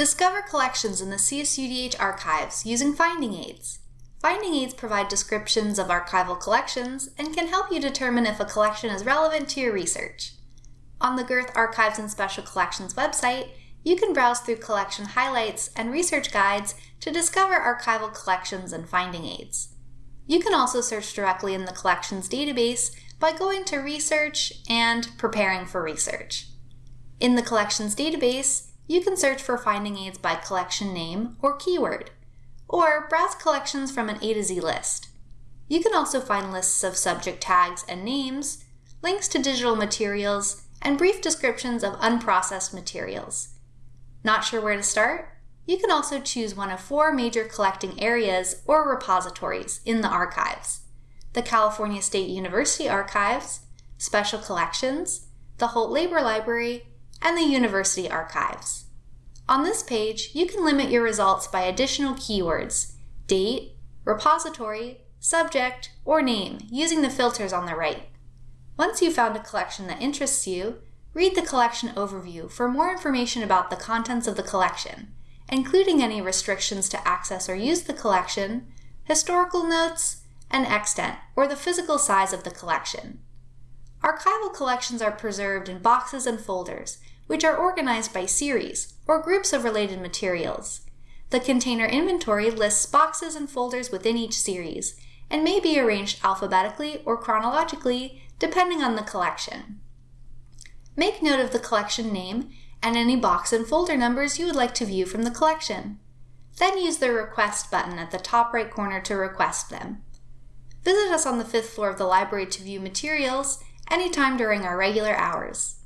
Discover collections in the CSUDH archives using finding aids. Finding aids provide descriptions of archival collections and can help you determine if a collection is relevant to your research. On the Gerth Archives and Special Collections website, you can browse through collection highlights and research guides to discover archival collections and finding aids. You can also search directly in the collections database by going to Research and Preparing for Research. In the collections database, you can search for finding aids by collection name or keyword, or browse collections from an A to Z list. You can also find lists of subject tags and names, links to digital materials, and brief descriptions of unprocessed materials. Not sure where to start? You can also choose one of four major collecting areas or repositories in the archives. The California State University Archives, Special Collections, the Holt Labor Library, and the University Archives. On this page, you can limit your results by additional keywords, date, repository, subject, or name, using the filters on the right. Once you've found a collection that interests you, read the collection overview for more information about the contents of the collection, including any restrictions to access or use the collection, historical notes, and extent, or the physical size of the collection. Archival collections are preserved in boxes and folders, which are organized by series, or groups of related materials. The container inventory lists boxes and folders within each series, and may be arranged alphabetically or chronologically, depending on the collection. Make note of the collection name and any box and folder numbers you would like to view from the collection. Then use the Request button at the top right corner to request them. Visit us on the fifth floor of the library to view materials anytime during our regular hours.